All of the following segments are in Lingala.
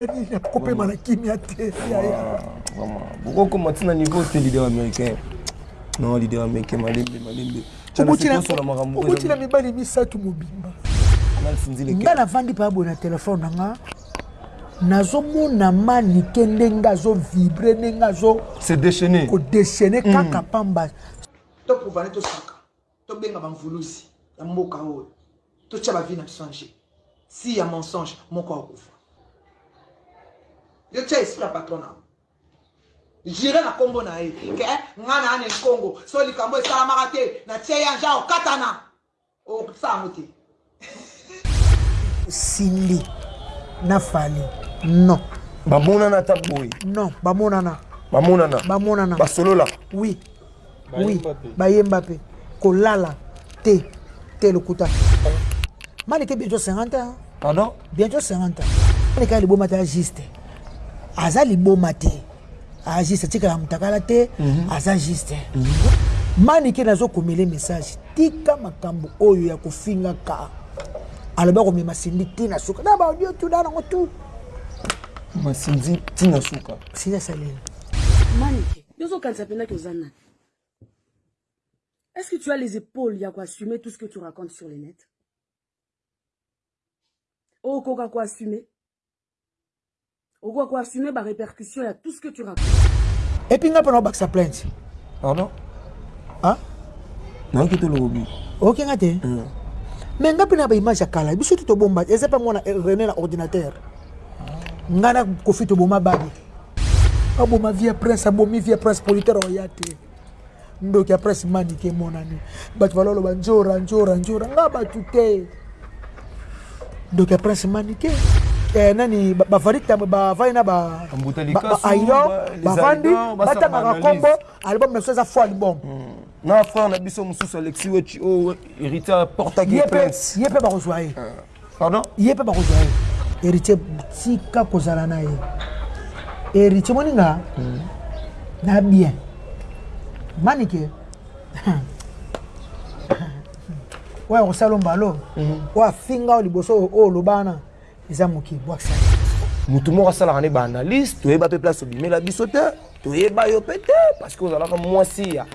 nini akokopema na kimia te yaya bokokoma ntina niveau te leader américain non leader américain malembe malembe okoti na mibali misato mobimba nga navandi paa boye na telefone na nga nazomona manike ndenge azovibre ndenge azo kodeshene kaka pamba tokovani tosaka Tobenga ba mvuluzi ya mboka oyo. Totia ba vie na biso en jeu. Si ya mensonge moko akokufa. Yo tia esprit ya patron na. Jure na kombo na ye ke eh, nga na ane Congo so likambo esalamaka te na tie ya nja okatana. Okutisa yango te. Cindy na Fally non bamonana ata boye non bamonana bamonana bamonana basolola oui oui bayemba mpe kolala te te lokuta malike bientôt 50 ans pardon bientôt 50 ans malika liboma te juste aza liboma te Ah, juste atikala mutakala te mm -hmm. aza juste mm -hmm. manike nazo komele message tika makambo oyo ya kofinga ka alobi akomema sindi ti na suka na baaudio tu na nango tu masindi ti na suka sindi asaleli manike yo ozokanisa mpendaki oza nani est ce que tu as les épaules ya koassume tout ce que tu racontes sur le net okoka koassume okoka ko assumer ba répercussions ya tout ce que tu racontes et puis nga pona obakisa plainte pardon ah nayoki te lobi oyoki nga te mm. mais nga mpe na baimage ya kala biso te tobomba eza mpe mwana eh, rene na ordinateur nga na kofi toboma babi aboma vie ya prince abomi vie ya prince politaire oya te Ndoki ya presse manike emonani. Batu balo loba njora njora njora nga batu te. Ndoki ya presse manike. Eh, nani bavari tambo bavai na ba ayo bavandi batangaka kombo album na biso eza fo album hmm. na frère na biso mosusu alexi wechi oyo héritier aportaki ye mpe bakozwa ye ah. pardon ye pe bakozwa ye héritier tika kozala na ye héritier moni nga hmm. na bien manike oyo akosala mbalo hmm. oyo afinga oyo liboso oyo oloba wana eza moke bwakisa motu moko asalaka nde baanalyse toyeba mpe place obimela biso te toyeba yo mpe te parce que ozalaka mwasi ya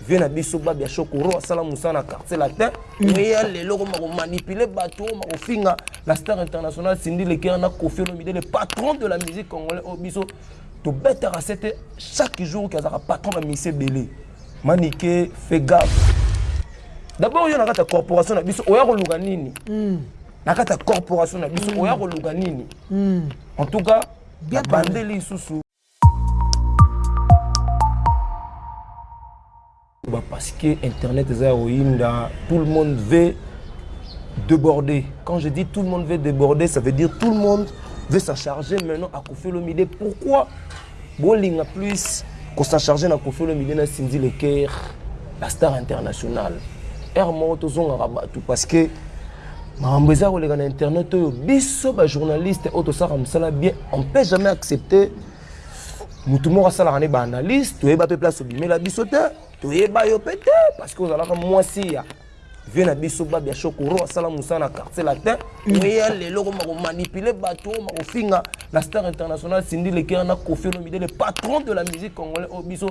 Vieux na biso Babia Shokoro asala musala na quartier latin. Mm. Oui, ya lelo koma ko manipuler bato, koma ko finga la star internationale Cindy Lekera na Koffi Olomide, le patron de la musique congolaise oyo oh, biso tobetaka sete chaque jour ki azalaka patron ya misie ebele. Manike, fais gaffe. D'abord yo na kati ya corporation na biso oya koluka nini? Mm. Na kati ya corporation na biso mm. oya koluka nini? Mm. En tout cas, bien bandeli lisusu parce que internet eza ya koyinda tout le monde veut déborder quand je dis tout le monde veut déborder ça veut dire tout le monde veut s'en charger maintenant à Koffi Olomide pourquoi bolinga plus qu'on s'en charger na Koffi Olomide na Cindy Leker la star internationale heure moko tozongaka bato parce que Makambo eza koleka na internet oyo biso ba journaliste oyo tosalaka mosala bien on peut jamais accepter motu moko asalaka nde baanalyse toyeba mpe place obimela biso te toyeba yo mpe te parce que ozalaka mwasi ya vie na biso babi ya shokoro asala mosala na quartier latin oya mm. lelo koma komanipule bato oma kofinga na star international sindi lekera na kofi olomide le patron de la musique congolais oyo biso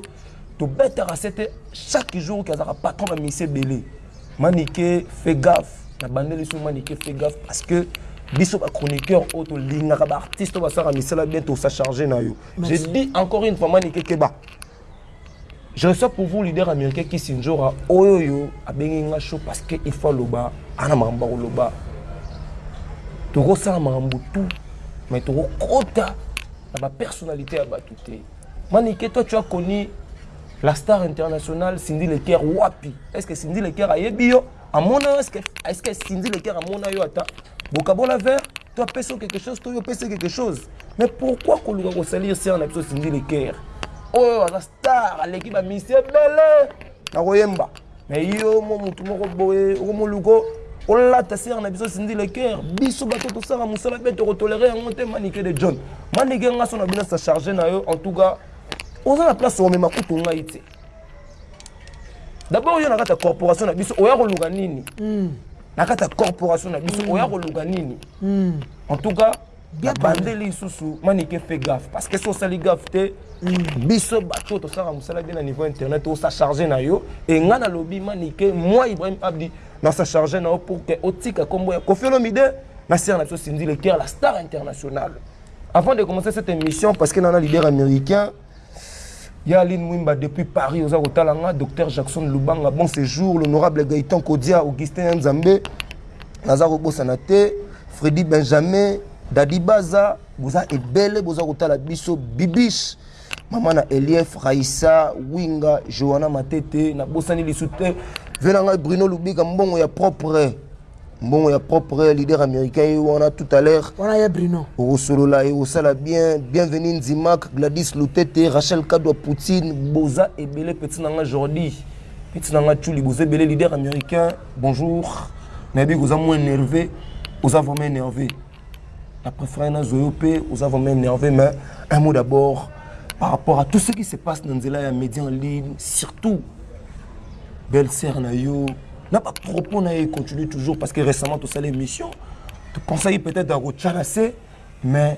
tobetaka sete chaque jour ke azalaka patron na misi ebele Manike fait gaffe na bandeli sous Manike fait gaffe parce que biso ba chroniqueur oyo tolingaka ba artiste oyo basalaka misala bien tosa charge na yo je dis encore une fois manike keba je reçois pour vous leader américain kisindjora oyo oyo abengi nga show parce que il faut aloba ana makambo akoloba tokosala makambo tout mais tokokota na bapersonnalité ya bato te Manike toi tu as connu la star internationale Cindy Leker wapi est-ce que Cindy Leker ayebi yo amona yo est-ce que est-ce que Cindy Leker amona yo ata bokabola vert toi peso quelque chose toi pesa quelque chose mais pourquoi koluka ko salir sœur na biso Cindy Leker oyo aza star aleki ba miss ebele na koyemba Mais yo mo mutu moko boye okomoluko olata sere na biso sindi le cœur biso bato tosala mosala mpe tokotolere yango te manike de john manike nga so na bino sa charge na yo en tout cas oza na place omema kutu ngai te d'abord yo na kati ya corporation na biso oya koluka nini hmm. na kati ya corporation na biso hmm. oya koluka nini hmm. en tout cas na bandeli lisusu manike fait gaffe parce que so osali gaffe te mm. biso bato tosalaka mosala bien na niveau internet osa charge na yo e ngai nalobi manike moi ibrahim abdi nasa charge na yo pour que otika nkombo ya kofi olomide na sere na biso sindi le cœur la star internationale avant de commencer cette émission parce que nana leader américain Ya Aline Mwimba depuis Paris oza kotala nga Docteur Jackson Lubanga bon séjour l'honorable Gaëtan Kodia Augustin ya Nzambe naza kobosana te Freddy Benjamin Dadi Baza boza ebele boza kotala biso Bibiche mama na Elief Raissa Winga Johanna Matete na bosani lisu te vela ngai Bruno Lubika mbongo ya propre mbongo ya propre leader américain ye wana tout à l'heure wana ya bruno okosolola ekosala bien bienvenu nzimak gladys lutete rachel kadwa poutine boza ebele petit na nga jordi petit na nga chuli boza ebele leader américain bonjour nayebi koza moins nerve oza vraiment énervé Na preferaki na zwa yo pe oza vraiment enerve mais un mot d'abord par rapport à tout ce qui se passe na nzela ya media en ligne surtout belle sœur na yo na ba propos na ye continue toujours parce que récemment tosala émission to pensaki peut-être akotya na se mais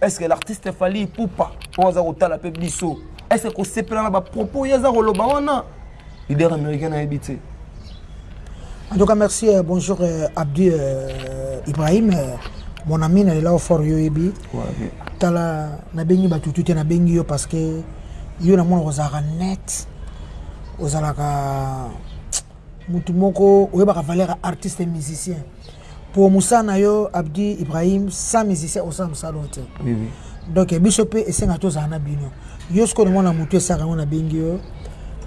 Est ce que l'artiste Fally Ipupa oyo aza kotala mpe biso est ce que kosepela na ba propos ye aza koloba wana leader américain nayebi te En tout cas, merci. Euh, bonjour, euh, Abdi euh, Ibrahim. Euh, mon ami, na là au fort yo ebi. Ouais, okay. Tala na bengi ba tutu te na bengi yo parce que yo na mona ozalaka net. Ozalaka Mutu moko oyebaka valeur ya artiste et musicien po musala na yo Abdi Ibrahim sans musicien osala musala oyo te donc biso pe esengaka tozala na bino yo sikoyo na mona mutu esaka yango na bengi yo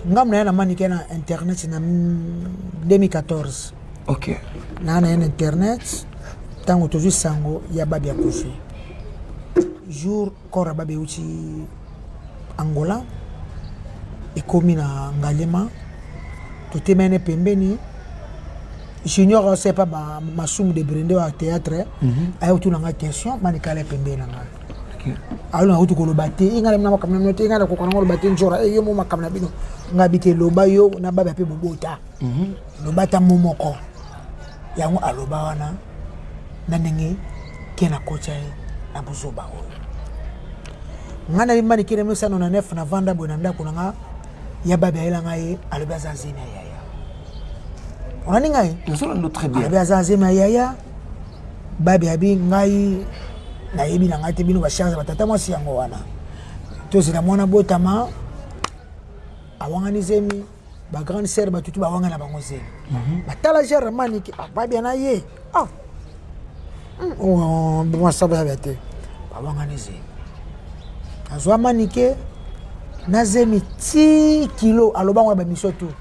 ngambo na ya na manike na internet na 2014 Ok. Na na internet tango tozui sango ya Babi akufi jour Kora babe ewuti Angola ekomi na Ngaliema totemeli ne pembeni Junior asepa ba masumu de Brende wa theatre aye kotuna nga question mani kala ye pembeni na nga ayo na kutu koloba te inga na makambo na te inga na kokana koloba te njora eyo mo makambo na bino nga bite loba yo na babe ape bobota loba ta mo moko yango aloba wana Na ndenge Ken akotya ye na buzoba oyo. Nga na ye manicke 1999 na vanda boye na ndaku na nga ya baby ayela nga ye alobi aza zemi ya yaya. Olandi nga ye? Nazo lando très bien. Alobi aza zemi ya yaya. Baby abi ngai na yebi na nga te bino ba charge ba tata mwasi yango wana. Tozela mwana botama awangani zemi. ba grande sœur ba tutu ba wanga na bango zeli mhm. ba tala genre mani ki ba bien na ye ah hmm, oh bon ça va bien ba wanga ne zeli azwa mani ke na zemi ti kilo aloba ngo ba mission tout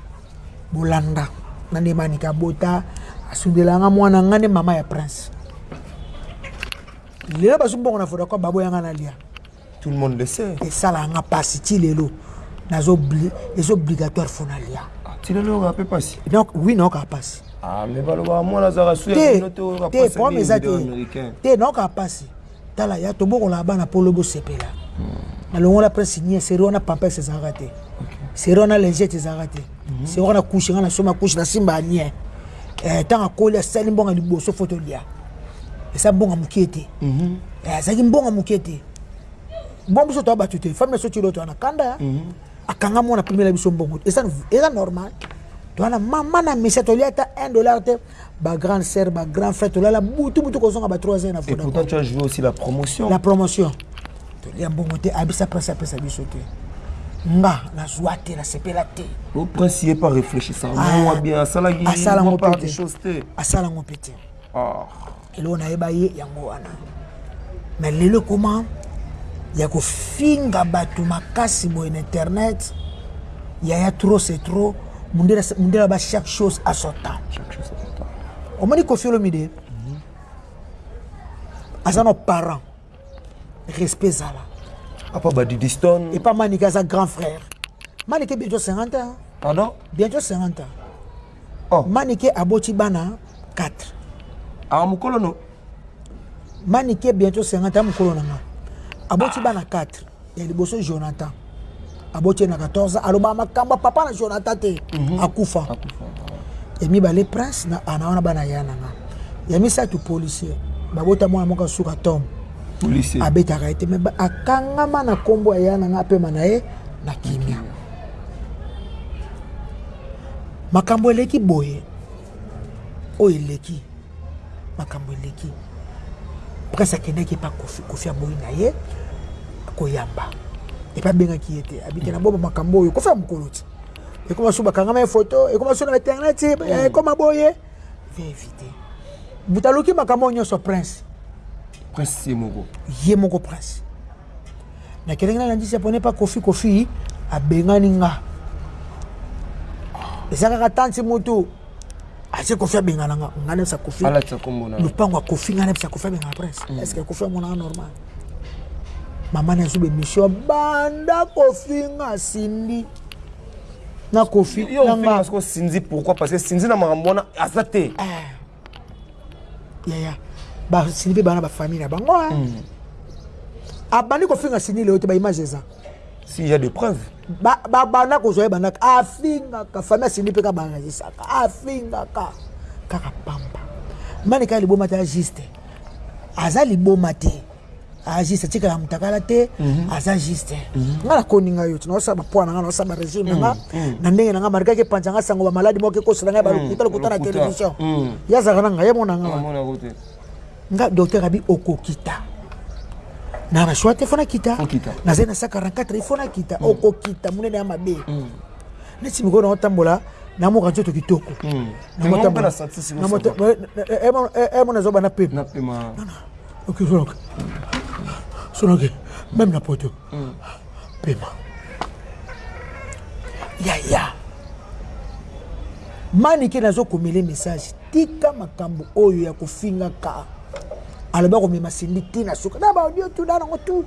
bolanda na ne mani ka bota asundela nga mwana nga ne mama ya prince lelo bazumba ngo na foto ko babo yanga na lia Tout le monde le sait. Et ça là, nga passe ti lelo. Nazo obli, les obligatoires font l'alia. Ah, ti lelo nga pe passe. Donc oui, non ka passe. Ah, mais balo ba moi la zara suya te, noto ka passe. Te, pour mes atis. Te, non ka passe. Tala ya tobo ko la bana polo bo sepela. Hmm. Na longo la presse signé, c'est rona papa c'est zara te. C'est rona linge c'est zara te. Hmm. C'est rona couche, nga na soma couche na simba nie. Eh, tanga kolia sali mbonga liboso photo lia. eza mbongo moke te mhm. eh, azalaki mbongo moke te mbongo biso toya bato te fami na so tilo toya na kanda mhm. akanga mwana apimela biso mbongo eza normal toya na mama na misa tolia ata 1 dollar te bagrande sœur bagrand frère tolala butu butu kozonga ba 3 ans na voda pourtant tu as joué aussi la promotion la promotion tolia mbongo te abisa prince apesa biso te nga nazwa te nasepela te o prince ye pa réfléchissant ah. mwa bien asalaki asala ngo mpe te Or. Eloko nayeba ye yango wana. Mais lelo ekoma ya kofinga bato makasi boye na internet yaya trop c'est trop mundela ba chaque chose à son temps omoni kofi olomide mhm. aza na parent respect ezala apa badidiston epa manike aza grand frère manike bientôt 50 ans pardon bientôt 50 ans Oh. Manike aboti bana 4. Awa mukolo no. Manike bientôt 50 ans mukolo na nga. Aboti ah. bana 4. Ya liboso Jonathan. Aboti na 14 ans. Aloba makamba papa na Jonathan te. Mm -hmm. Akufa. Akufa. Ya mibale prince na ana wana bana ya na nga. Ya misato policier. Babota mwana moko suka tom. Policier. Abetaka ete mais akangama na kombo ya na nga apema na ye na kimia. Mm -hmm. makambo eleki boye oyo eleki makambo eleki prince akendaki epa kofi kofi aboyi na ye koyamba epa abengaki ye te abike na bobo makambo oyo kofi ya mokolo ti ekoma so bakangama ye foto ekoma so na internet eh, mm. ekoma boye via évité moto aluki makambo oyo nyonso prince prince ye moko ye moko prince Nakendeki na landisi Japonais pa Koffi Koffi abengani nga eza kaka tanti mutu atie Koffi abengana nga nga nayebisa Koffi lopango ya Koffi nga nayebisa Koffi abengana prince mm. est ce que Koffi amonaka normal mama nazo bemission banda Koffi nga asimbi na Koffi na nga Sinzi pourquoi parce que Sinzi na makambo wana aza te eh. yaya basili mpe bana bafamille na bango hmm. abandi kofinga sini leo te baimage eza s'il y a des preuves babanda kozwa ye bandaka afingaka famille asini mpe kabanazisaka afingaka kaka pamba mani kaka liboma te ya juste aza liboma te Ah, juste tika ya mutakala te mhm. aza juste mhm. nga nakoni nga yo tina osala bapoi na nga naosala baregime na nga mhm. na ndenge na nga marika ke panza nga sango bamaladi moko ekosela nga balokuta lokuta na télévision ye azalaka na nga ye mona nga nga docteur abi okokita na bashoi te fo nakita nazali na 144 ifo nakita okokita monene ya mabe neti mikoyo na otambola na moka nzoto kitoko namona zoba na pema Ok, Sonoke. Sonoke, même na poto. Mm. Pema. Yaya. Manike nazo komele message. Tika makambo oyo ya kofinga ka. Alobi akomema Cindy tina suka. Na ba audio tout na nango tout.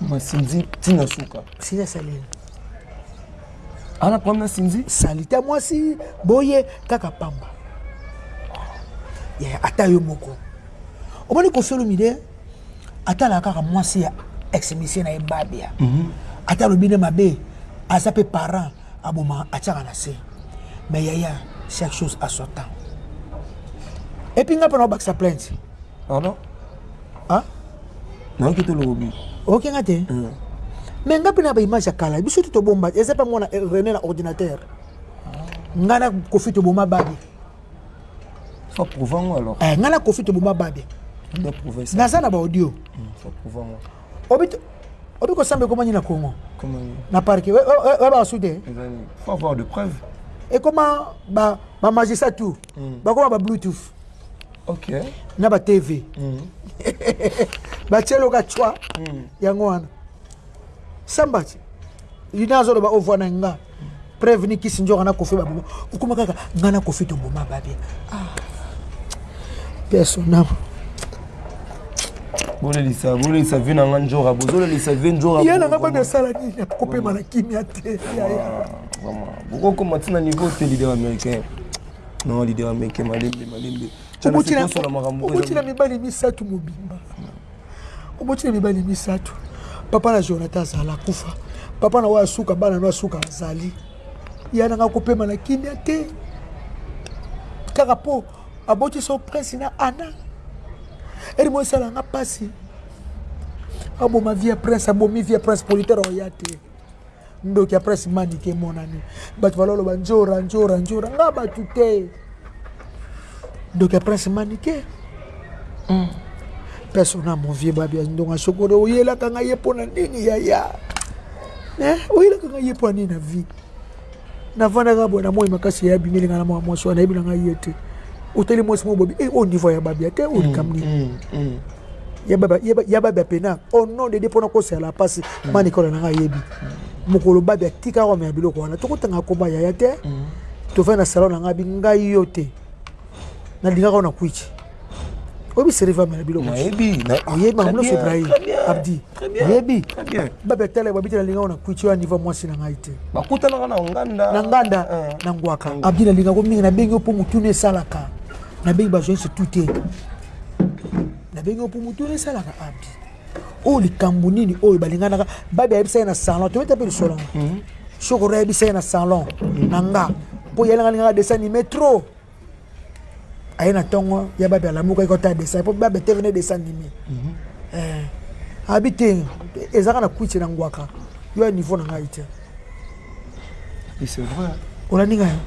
Ma Cindy tina suka. Sina salini. ana problème na sinzi salite ya mwasi boye kaka pamba yeah, ata yo moko omoni kosolo mide atalaka kaka mwasi ya exmisie na ye babia mm -hmm. ata alobi nde mabe aza mpe parent aboma atiaka na se mais yaya chaque chose à son temps epuis nga mpo na obakisa plainte Pardon? Ah? Non, qui te lobi? Ok, nga te. Mm. Mais nga pena ba image ya kala, biso tout bomba, eza pa mwana eh, René na ordinateur. Nga na kofi to boma babi. Faut prouver moi alors. Eh, nga na kofi to boma babi. On doit prouver ça. Naza na ba audio. Mm, faut prouver moi. Obito obi kosamba ekomani na congo na parke oya bakasude faut avoir de preuve ekoma bamagistrat tout bakoma ba bluetooth okay. na ba tv mm. batieloka cwa mm. yango wana sambati ina azoloba ovwa na nga preuve ni kisi nzoka na kofi baboma okoma kaka nga na kofi toboma babia ah. personam bolelisa bolelisa vi na nga nzora bozolelisa vi nzora ye nanga bana esala nini kopema na kimia te yaya bokokoma ntina niveau te leader américain Non, l'idée ya meke malembe malembe. Oboti na solo makambo. Oboti na mibali misato mobimba. Oboti na mibali misato. Papa na Jonathan azala kufa. Papa na wa suka bana na suka azali. Ya na ko pema na kimia te. Kaka po aboti so prince na Anna. Eri mo sala nga pasi. Aboma vie prince, abomi vie prince politera oyate. Ndoki ya presse manike emonani. Batu balo loba njora njora njora nga batu te. Ndoki ya prince manike. Mm. Persona mon vieux babia ndonga sokoro oyelaka nga ye pona nini yaya. Eh, oyelaka nga ye pona nini na vie. Navandaka boye na moi makasi ya bimeli nga na mwa mwasi wana yebi na nga ye te. Oteli mwasi mo bobi eh au niveau ya babia te olikamni. Mm, mm, mm. ya babi apena au nom de dieu mpona kosela na mpasi mm. ma nicola nanga ayebi mokolo babi atika kome ya biloko wana tokotanga komba yaya te mm. tofai na salon na ngai bi ngai yo te nalingaka yo na kuichi oyebi seriva mela biloko oyebi mamloso ibrahim abdi oyebi babi atala babi te nalingaka yo na kuichi oyo aniva mwasi na ngai te bakutanaka na nganda na nganda eh. na ngwaka abdi nalingaka yo mingi nabengi yo mpo motuna esalaka nabengi bajournaliste tout te nabengi yo mpo motu wana esalaka abdi oyo likambo nini oyo balinganaka babi ayebisa ye na salon toyota mpe lisolo yango mhm. sokoro ayebisa ye na salon mhm. na nga mpo yalanga lingaka desanime trop aye na ntongo ya babi alamuka ekota desa mpo babi etevene desanime mhm. eh, abi te ezalaka na kwiti na ngwaka yo ya niveau na ngai te olandi ngai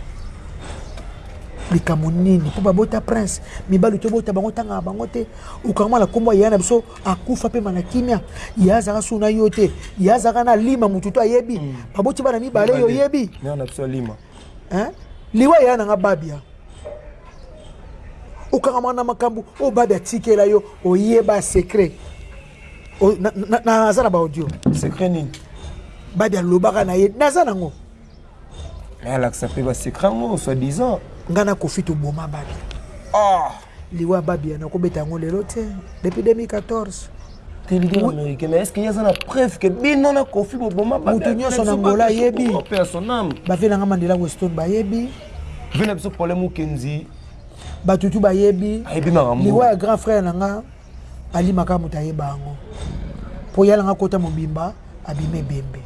likambo nini mpo babota prince mibali tobota bango tangaka bango te okangamala nkombo ya na biso akufa mpe mana kimia ye azalaka su na yo te ye azalaka na lima motu to ayebi hmm. baboti bana mibale yo oyebi liwa yaya na nga babia okangamaka na makambo oyo babia atikela yo oyeba secret Oh, na, na, na, aza na ba audio. Secret nini? Badi alobaka na ye, naza nango. Mais alakisa pe ba secret ngo soit disant. Nga na Kofi to boma badi. Ah, liwa badi ya nako beta ngo lelo te depuis 2014. Te leader oui. américain, mais est-ce qu'il y a une preuve que bino na Kofi bo boma badi? Mutu nyoso na Angola yebi. Ba vela nga Mandela Weston ba yebi. Vela biso problème Kenzi. Batutu ba yebi. Ayebi makambo. Liwa ya grand frère na nga. Alima kaka moto ayeba yango. Po ya nanga kota mobimba abima ebembe.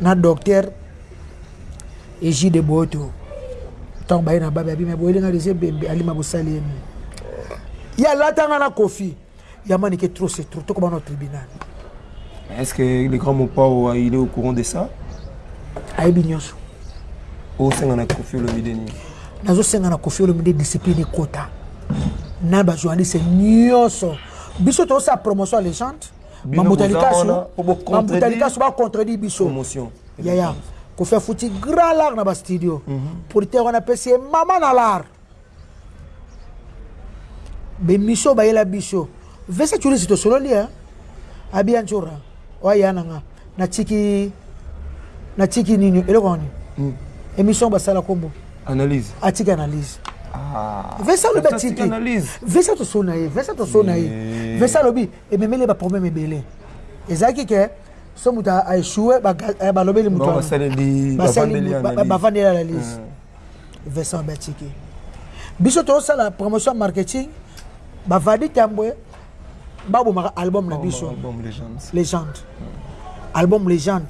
Na docteur Egide Boto. Tango baye na babe abima boyeli nga deja ebembe alima bosali ye nini. Ya lata nga na Kofi. Ya manike trop c'est trop. Toko bana au tribunal. Est-ce que le grand Mopao il est au courant de ça? Ayebi nionso. osenga na kofi olomide nini nazosenga na kofi olomide discipline ekota na bajournaliste nyonso biso tozosala promotion ya legende mambuta likasu bacontredit biso yaya kofi afuti grand lar na bastudio mhm. producteur wana apesi ye mama na lar B'emission bayela biso Vesa Churisi tosololi hein Abi Antshoura oa ya na nga natiki natiki nini eloko yango nini emission basala kombo analyse atiki analyse Vesa alobi atiki Vesa toso na ye Vesa toso na ye Vesa alobi ememeli ye ba problème ebele ezalaki ke so moto a echoue balobeli moto wana bavandeli analyse Vincent Batiki. Biso to sala promotion marketing ba Vadi Tambwe ba bomaka album na biso album legend. Legend. Mm. Album legend.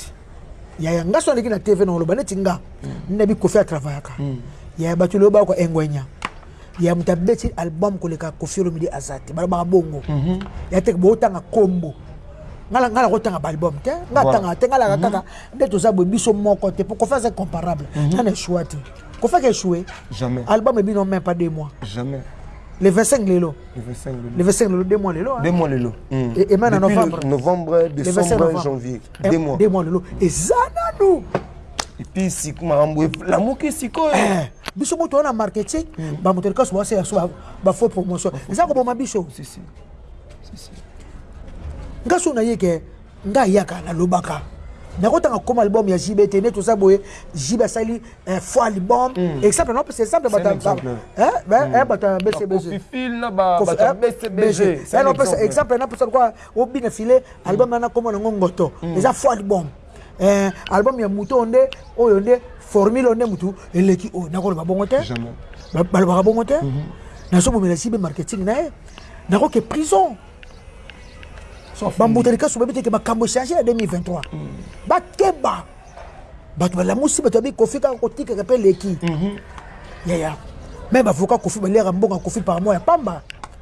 Ya ya ngaso aleki na TV na oloba neti nga. Mm. Nabi kofi a travaillaka. Mm. Ya batu loba ko engwenya. ya moto abeti album koleka kofi olomide aza te balobaka bongo mhm. ya teke bootanga kombo ngala ngala kotanga baalbum te nga atangaka te ngalaka mhm. kaka nde toza boye biso moko te po kofi aza comparable mhm. nga na echoua te kofi aka echoue album ebino même pas deux mois Jamais. le 25 lelo le 25 lelo deux mois lelo deux mois lelo hmm. et même na novembre novembre décembre janvier deux mois deux mois lelo eza nanu epuis sik makambo elamuki sikoyo eh, biso moto wana marketing hmm. bamoto likasu bawasa ya so bafaux promotion eza koboma biso nga so naye ke nga ayaka nalobaka nakotanga koma album ya jb te neti oza boye jb asali eh, fo album hmm. exemple napesa exemple bato ya bcbg napesa exemple napesa Obina filet album na na kombo na ngo ngoto eza faux album eh, album ya moto oyo nde oyo nde formule oyo nde motu eleki oyo nakoloba bongo te balobaka bongo te mhm. nazobomela sibe marketing na ye nakoke prison bambuta likasu bayebi te ke makambo echange na 2023 mhm. bakeba bato balamusi bato babi kofi kaka kotikaka mpe leki mhm. yaya me bavoka kofi baliaka mbongo ya kofi par mois ya pamba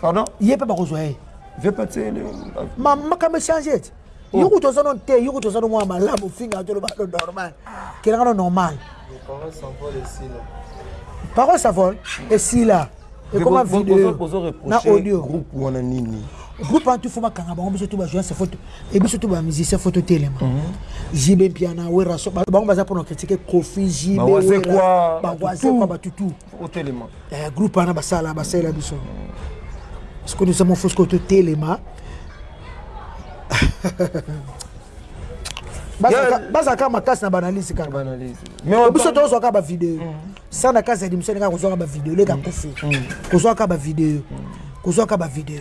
pardon ye mpe bakozwa ye makama echange ete oh. yo kutu oza no te yo kutu oza no mwana malamu ofinga toloba no normal kelanga no normal parole savol esila ekoma video na audio groupe wana nini groupe wana tufo bakanga bango biso tu bajoance foto e biso tu bamusicien foto telema mhm. jibe mpiana weraso bango baza mpona kritike kofi jibe batutu otelema eh, groupe wana basala basalela biso sikoyo eza mofo sikoyo totelema bazalaka makasi na banalyse kaka biso tozwaka bavideo mm. sana kasi adimisa ndenge kozwaka bavideo leka mm. kufi mm. kozwaka bavideo kozwaka bavideo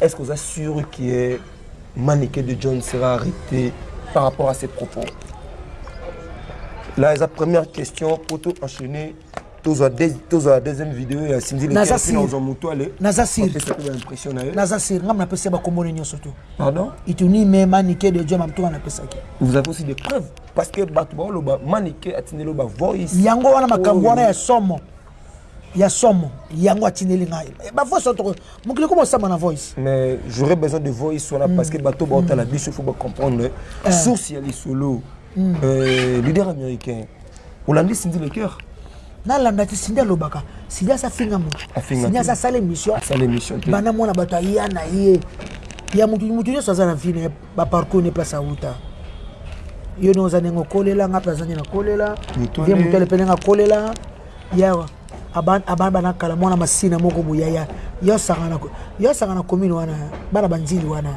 est ce oza sûr que manike de john sera arrêté par rapport à ses propos là eza première question poto enchaîner tozwa tozwa deuxième vidéo ya Cindy le naza sur tozwa mutuale naza sur pesa pe impression na yo naza sur ngam na pesa ba kombo nyo soto pardon ituni me manike de Dieu mamtuka na pesa ki vous avez aussi des preuves parce que batu ba loba manike atindelo ba voice yango wana makambo wana ya somo ya somo yango atindeli ngai eh, bavoice otoko mokili koma osamba na voice mais j'aurais besoin de voice wana mm. parce que bato baotala mm. biso faut bacomprendre eh. source ya lisolo mm. euh, leader américain Olandi Cindy le cœur? nalanda ti sindi alobaka sindi asa finga motu sindi asa asala émission banda mwana bato aya na ye ya motu motu nyonso aza na vie na ye baparcour ne place awuta yo ndenge oza ndenge okolela nga mpe aza ndenge nakolela ye motu ale mpe ndenge akolela yawa abana bana kala mwana masina moko boyaya yo asangana commune wana bana banzili wana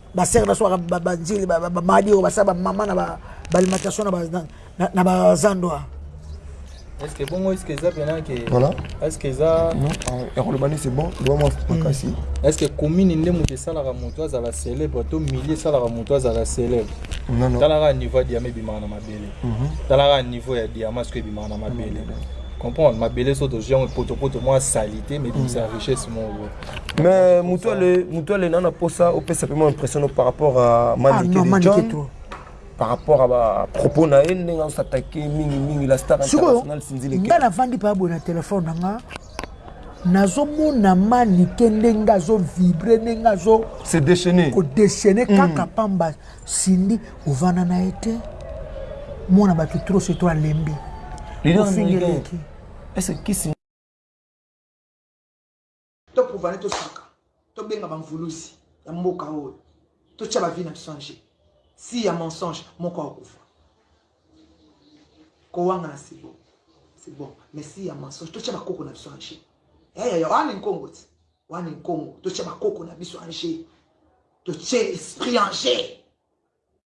ba sœur na biso ba banzili ba madi oyo basala ba mama na ba alimentation na ba na ba zandwa est-ce que bongo est-ce que eza pena que voilà est-ce que eza non ya koloba nde c'est bon loba mwa makasi hmm. est-ce que commune nde moto esalaka moto azala célèbre to milieu esalaka moto azala célèbre talaka niveau ya diama ebimaka na mabele mhm. talaka niveau ya diama soki ebimaka na mabele comprendre mabele so tozwi yango potopoto mwa salite mais ebimisa richesse moko Mais Mutuale, Mutuale, nana posa, au pesa pema impression par rapport à Mani ah, non, John. Trop. Par rapport à ba propos na ye, ndenge on s'attaquer mingi mingi la star internationale Cindy Lekela. Nga na vandi pa bona téléphone na nga. nazomona manike ndenge azovibre ndenge azo se déchaîner kodéchaîner mm. kaka pamba sindi ovanda na ye te mwana bato trop se to alembi ofingeleki to prouva nde tosaka tobenga bamvuluzi ya mboka oyo totya bavi na biso ange si ya mensonge moko akokufa kowanga na sebo c'est bon mais si ya mensonge totya bakoko na biso ange yayaya eh, wana nkongo ti wana nkongo totya bakoko na biso ange totye esprit ange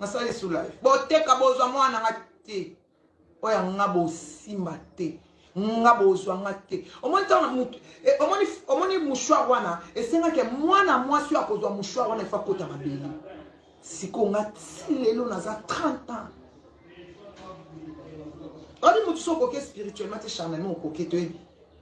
nasala lisusu live boteka bozwa mwana nga te oyo anga bosimba te nga bozwa nga te omoni ntango na motu eh, omoni omoni mouchoir wana esengaki mwana mwasi oyo akozwa mouchoir wana efa kota mabele sikoyo nga ti lelo naza 30 ans oyebi motu so okoki spirituellement te charnellement okoki toyebi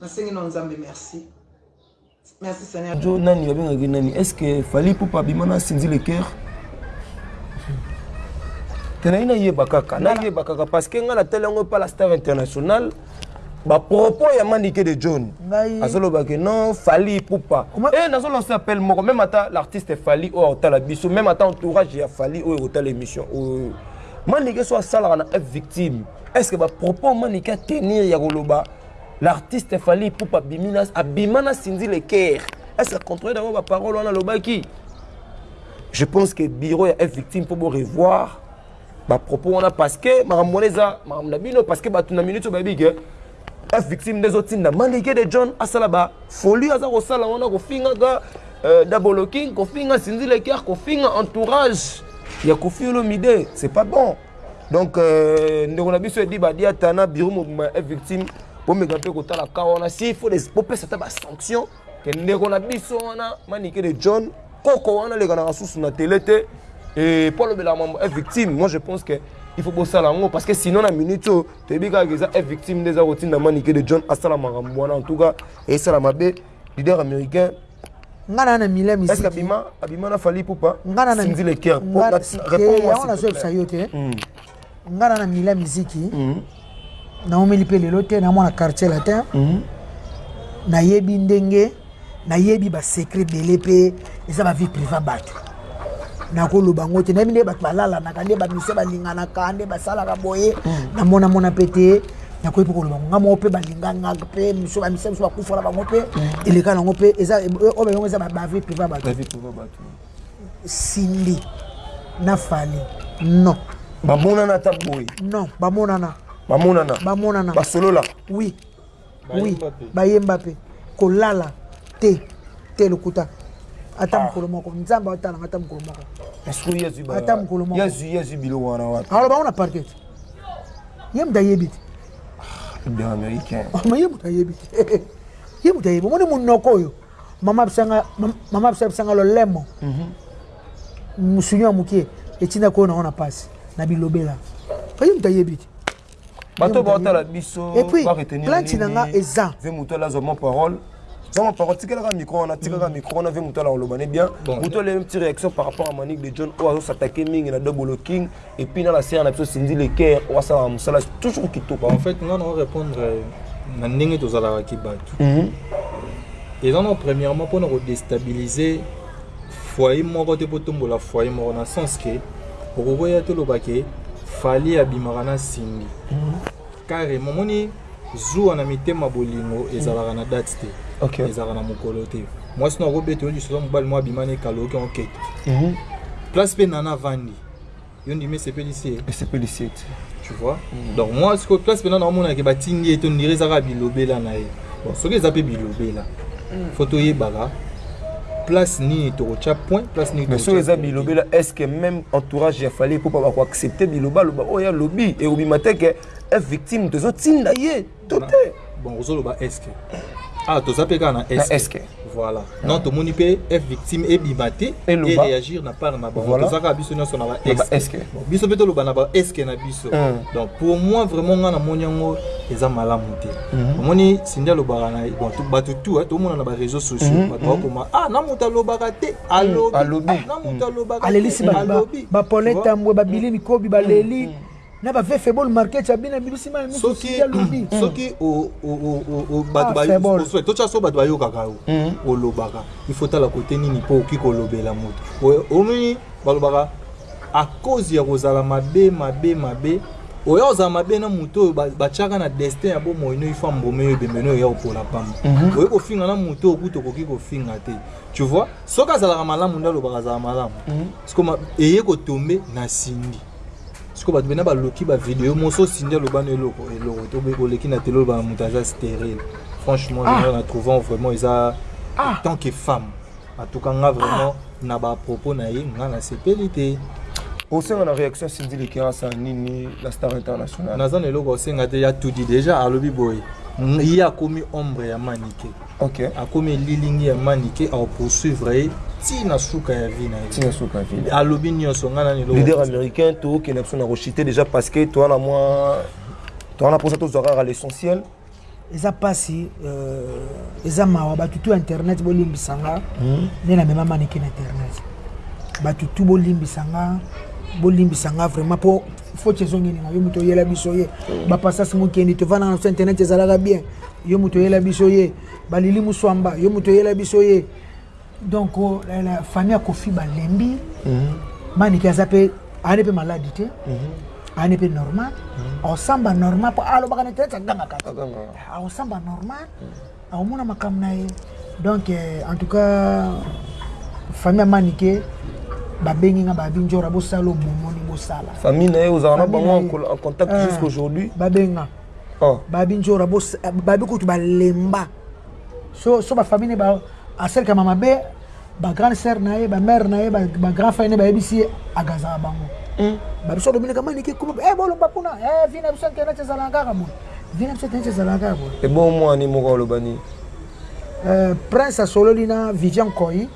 nasengi na nzambe merci merci seigneur jo nani babengaki nani est ce que fali pupa abima na sinzi le cœur te nayi nayeba kaka nayeba kaka parce que ngai natali yango epa la star internationale bapropos ya manike de john azolobake non fali pupa e eh, nazolonsa appel moko meme ata l'artiste fali oyo akotala biso meme ata entourage ya fali oyo ekotala émission oyo manike so asalaka na f victime Est ce que ba propos manike a tenir ya koloba l'artiste Fally Ipupa bimina abima na Cindy le Caire. Est ce que contrôler d'abord ba paroles wana lobaki? Je pense que bureau ya F victime pour bo revoir ba propos wana parce que makambo wana eza makambo na bino parce que bato na minute bayebi ke F victime nde ezotinda manike de John asala ba folie aza kosala wana kofingaka euh, Dabolo King kofinga Cindy le Caire kofinga entourage ya Koffi Olomide c'est pas bon. donc euh, ndeko na biso edi badiata na biro mobima ya victime bomeka mpe kotala ka wana si faut bopesa ata basanction ke ndeko na biso wana manike de john koko wana lekanaka susu na tele te e mpo alobelaka mambo e victime moi je pense que il faut bosala yango parce que sinon na minute oyo toyebi kaka eza e victime nde eza kotinda manike de john asala makambo wana en tout cas esala mabe leader américain nga na na mila misiki abima abima na fali pupa nga na na sinzi le cœur pour la réponds moi on a zo ça yote nga na na mila misiki hmm. na omeli pe lelo te na mwana quartier latin hmm. na yebi ndenge na yebi ba secret belé pe eza ba vie privée bato nakoloba yango te nayebi nde bato balalanaka nde bamisia balinganaka nde basalaka boye hmm. namonamona mpe te nakoki mpe koloba nga moko mpe balinganga mpe miso bamisa miso bakufa na bango mpe hmm. eleka nango mpe oyo bayango eza bavi priva bato sindi na fali non bamonana ata boye non bamonana bamonana bamonana basolola oui oui bayemba mpe kolala te te lokuta ata ah. mokolo moko nzambe atalanga ata mokolo moko ata mokolo mokoaloba yango na parket ye moto ayebi te ye moto ayebi te ye moto ayebi omoni monoko oyo mama abisa bisanga lolemo mhm. mosunyo ya moke etinda koyo nango na mpasi na bilobela ye moto ayebi te bato baotala biso baretenirplante na nga eza ve moto alazwa mon parole zama parole tikelaka micro wana tikaka micro wana ve moto ala koloba ne bien moto ale petit réaction par rapport à manique de john oyo azosatake mingi na dobolo king et puis na la sere na biso sindi le caire oyo asalaka mosala toujours kitoko en fait nga na orépondre euh, na ndenge tozalaka ki bato mhm. eza na premièrement mpona kodestabilise foyer moko te botombola foyer moko na sens que okokoya toloba ke fali abimaka na cindy carrement moni zuwa na mitema bolingo ezalaka na date te okay. ezalaka na mokolo te mwasi na okobeta yo lisusu mobali mwa abima na ekaloki okete mhm. place mpe nana avandi yo ndimi esepelisi ye esepelisi ye te tu vois mm. donc moi sikoyo place mpena naomonaka batindi ye to ndire eza kaka bilobela na ye bon soki eza mpe bilobela mm. fo toyebaka place nini tokotya point place nini mais soki eza bilobela est ce que même entourage ya fali epopa bakoaccepte bilobaloba oyo alobi ekobima te ke victime tozotinda ye to te bon ozoloba eske ah toza mpe kaka na eske voilà non tomoni mpe f victime ebima te e réagir na part na bango toza kaka biso nyonso na ba eske biso mpe toloba na ba eske na biso donc pour moi vraiment ngai namoni yango eza malamu te mhm. omoni sindi alobaka na bato tu tomona na bareseau sociaux mhm, bato mhm. bakoma ah na moto alobaka te alobina moto alobaka alelisi bapone tambwe babili mikobi baleli na ba ve febol market ya bina bibisi mai musu soki alobi soki totia so bato bayokaka yo olobaka il faut tala kote nini mpo okoki kolobela moto omoni balobaka a cause ya kozala mabe mabe mabe oya ozala mabe na moto oyo batiaka na destin ya bomoi no ifa mbome yo ebembe no oya opola pamba mhm. oye kofinga na moto oyo kutu okoki kofinga te tu vois soki azalaka malamu nde alobaka azala malamu mhm. eye kotombe na sindi siko bato bena baloki ba video moso osindi aloba na eloko eloko to boye koleki na tele oloba na moto aza stérile franchement ah. na trouvant vraiment eza ah. tant que femme en tout cas nga vraiment ah. na ba propos na ye nga na sepeli te osenga na réaction sindi lekerasa nini la star international naza na eloko osenga te ya tudi déjà alobi boye ye akomi ombre ya manike Ok akomi elilingi ya manike au poursuivre ye ti na suka ya vie na ye ti na suka ya vie alobi nioso nga na ni leader américain to ke na biso na rochite déjà parce que toi na moi toi na posa to zwa kaka l'essentiel eza pasi euh, eza mawa batu tu internet bolimbisa nga hmm. nde na mema manike na internet batu tu bolimbisa nga bolimbisa nga vraiment po foti ezongi ninga yo moto oyela biso ye bapasasi mokendi tovanda na biso internet ezalaka bien Yo mutu oyela biso ye ba lili muswamba yo mutu oyela biso ye donc oh, la, la famille ya kofi balembi mm -hmm. manike aza mpe ayani mpe maladi te mm -hmm. ayani mpe normal mm -hmm. aosamba normal mpo alobaka na internet agangaka aosamba normal mm -hmm. aomona makambo na ye donc eh, en tout cas famille ya manike babengi nga babi njora bosala omomoni bosala famille na ye ozalaka na bango en contact eh, jusqu'aujourd'hui babenga oh. babi njora babi kutu balemba so, so bafamille ne ba asalekama mabe bagrande sœur na ye bamare na ye bagrand frère ne bayebisi ye agazaka bango hmm. babiso domineka manike kuma eh, bolomba kuna eh, vi na biso internet ezalaka kaka boye vi na biso internet ezalaka kaka boye ebomwani moko oloba nini prince asololi na vivian koi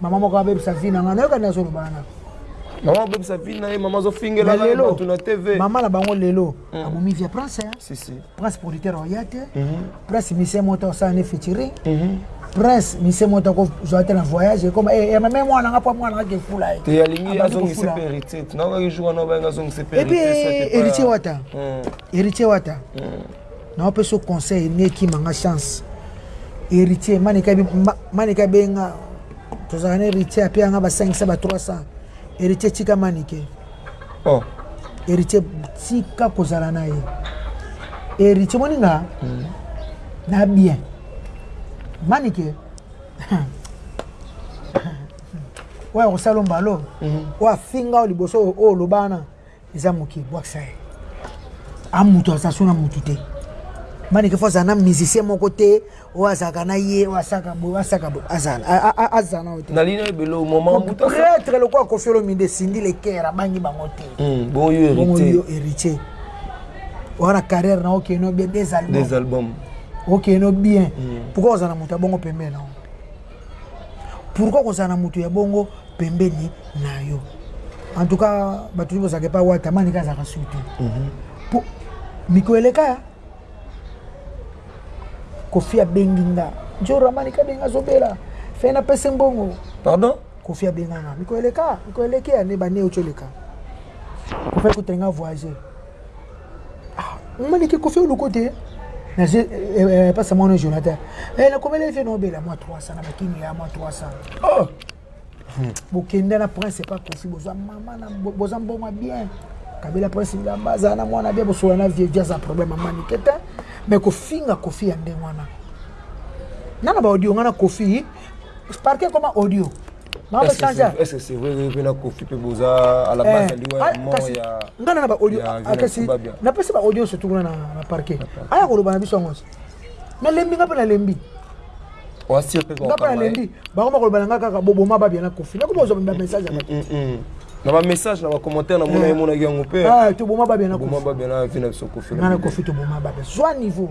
Maman moko abebisa vie na nga nayoka nde azoloba wana maman abebisa vie na ye maman azofingela nga lelo bato na tv maman na bango lelo Mm. abomi vie ya prince hein? si si prince producteur oya te prince mise moto osala ne featuring prince mise moto akozwa te na voyage ekoma eh, eh, meme mwana nga mpo mwana nga kefula ye te alingi Abandi azongisa kofula. mpe héritier nayokaki jour wana obayanga azongisa mpe epuis héritier soit héritier wata héritier wata Na opesa yo conseil ne kima nga chance heritier manike manike abenga tozalaka na heritier apesa nga ba 500 ba 300 héritier tika manike oh. héritier tika kozala na ye héritier moni nga mm. na bien manike oyo akosala mbalo oyo afinga oyo liboso oyo olobana eza muke bwakisa ye a mutu aza so na mutu te manike fo azala na musicien moko te oyo azalaka na ye oyo asaka boye oyo asaka boye azala na yo te nalina ye belo momapretre lokola kofi olomide esindi leker abangi bango te hmm, bongo yo héritier oza na carrière na okende no bien des albums okende no bien hmm. pourkoi ozala na moto ya bongo pembeni na yo Pourquoi kozala na mutu ya bongo pembeni nayo? En tout cas batu nioso bozalaka epa wata manike azalaka sur te po mikolo eleka koffi abengi nga djora manike abengi nga azobela fe na pese mbongo pardon koffi abenga nga mikolo eleka mikolo eleki ane ba ne oco eleka koffi akotelenga voyager Ah, manike kofi oluko te nazo epasa mwana jonathan eh, nakomela efe nobela mwa 300 na bakini ya mwa 300 oh. hmm. bokenda na prince epa kofi boza mama na boza mbongo ya bien kabila prince bilamba azala na mwana bien bosola na vie aza problème ya manike te mais kofinga kofi ya ndenge wana nana baaudio nga na kofi parke ekoma audio Maman changer. Est-ce que c'est vrai que na Kofi pe boza à la base liwa ya mort ya ngana na ba audio akasi na pesa ba audio surtout na na parquet. Aya ko loba na biso ngos. Na lembi ngapa na lembi. Wa sir pe ko. Ngapa na lembi. Ba ko ko loba ngaka ka bobo ma ba bien na Kofi. Na ko bozo ba message na. Na ba message na ba commentaire na mona mona yango pe. Ah to boma ba bien na Kofi. Boma ba bien na vina biso Kofi. Na Kofi to boma ba bien. Soit niveau.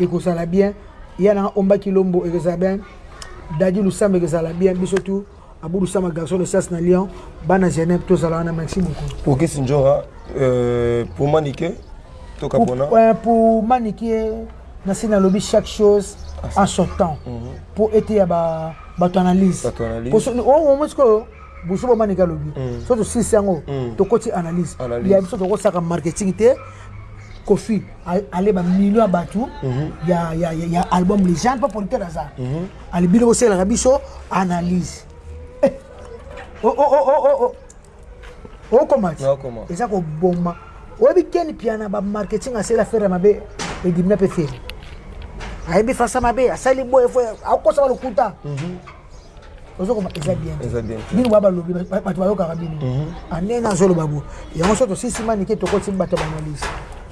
Ekozala bien ya na omba kilombo ekozala bien daddy lusamba ekozala bien biso tu abu lusamba garçon de sas na lion bana genève tozala wana merci beaucoup ok sinjora euh, pour manike toka pona pour, euh, pour manike nasi nalobi chaque chose ah, en son temps mm -hmm. pour ete ya ba bato analyse bato analyse omoi sikoyo Buzoba manike alobi so tosilisi yango tokoti analyse ya biso tokosaka marketing te kofi ale ba million ya bato ya, ya, ya, ya album les gens mpo politere aza ali bino bosalelaka biso analyse eh. oh, oh, oh, oh, oh. oh. okoma ti eza koboma oyebi keni piana bamarketing asala fere mabe edimina mpe fere ayebi fasa mabe asali boye fo akosaka lokuta ozokoba eza bien bino ba balobi bato bayokaka bino mhm. anene ah, azoloba bo yango so tosisi manike tokoti bato ya banalyse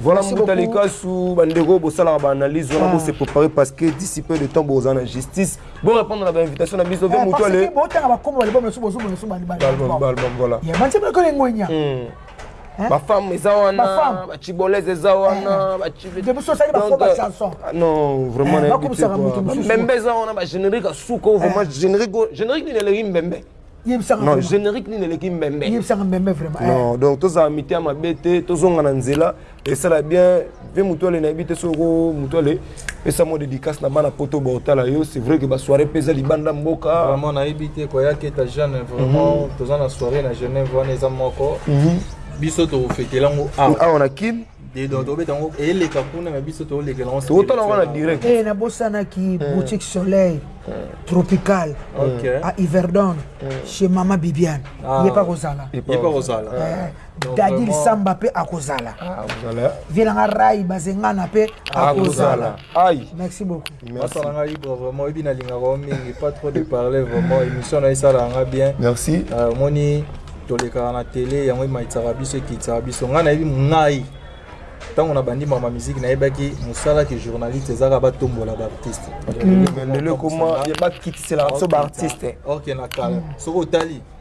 voilà mbuta likasu bandeko bosalaka baanalyse wana ah. bose préparer parce que d'ici peu de temps boza na justice bo répondre na bainvitation na biso mpe eh, motu ale botanga bakombo balibom na biso bozobona biso balibala voilà Hein? Ba femmes eza wana, ba chibolaises eza wana, ba chibolaises. Depuis ça c'est ba faux ba chansons. Non, vraiment eh, na bité. Mbembe eza wana ba générique à suko, vraiment eh. générique générique ni le mbembe. Non, générique ni le mbembe. Yebisanga mbembe vraiment. Eh. Non, donc tous amis à ma bête, tous on a nzela. esala bien mpe mutuale nayebi te soko mutuale pesa mwa dédicace na bana poto baotala yo c'est vrai que basoirée mpe eza libanda mboka vraiment nayebi te koya keta jeune vraiment mhm. toza na soirée na genève wana eza moko mhm. biso tokofetela yango awa awa na kin tobeta yango eleka kuna na biso tolekela yango totala yango na direct eh, nabosanaki eh. boutique soleil eh. tropical à iverdon chez mama bibiane ah. ye pa kozala Daddy Lisamba pe akozala. Ah, akozala. Vie na nga Rai Bazengana pe akozala. Aïe. Merci beaucoup. Merci. Papa nga Ibra vraiment oyebi na linga ko mingi pas trop de parler vraiment émission na isala nga bien. Merci. Euh, moni tolekaka na télé yango ematisaka biso ekitisaka biso ngai nayebi ngai ntango na bandi mama miziki nayebaki mosala ke journaliste ezaka batombola baartiste lelo ekoma bakitiselaka biso baartiste ok na kala soki otali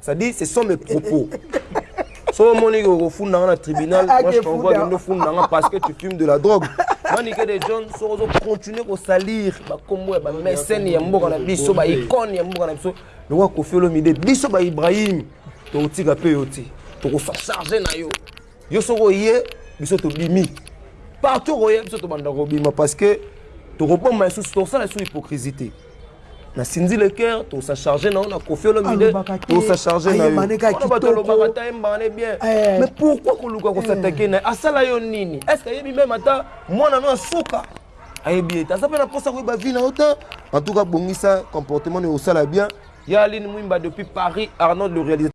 Ça dit ce sont mes propos. soki omoni ke okofunda nga na tribunal moi je t'envoie kende ofunda nga parce que tu fumes de la drogue manike de john soki ozocontinue kosalir bakombo ya bamesene ya mboka na biso baicone ya mboka na biso lokola kofi olomide biso baibrahim tokotika mpe yo te tokosacharge na yo yo soki oye biso tobimi partout okoya biso tobanda kobima parce que tokobomba lisusu tokosala lisusu hypocrisie te na Cindy le cœur to sa charger na on a Koffi Olomide to sa charger na yo to ba to lobaka ta embane bien eh. mais pourquoi ko luka ko eh. s'attaquer na asala yo nini est-ce que yebi même ata mwana no asuka ayebi ete aza mpe na mposa koyeba vie na yo te en tout cas bongisa comportement na yo osala bien ya aline mwimba depuis paris arnold le réalisateur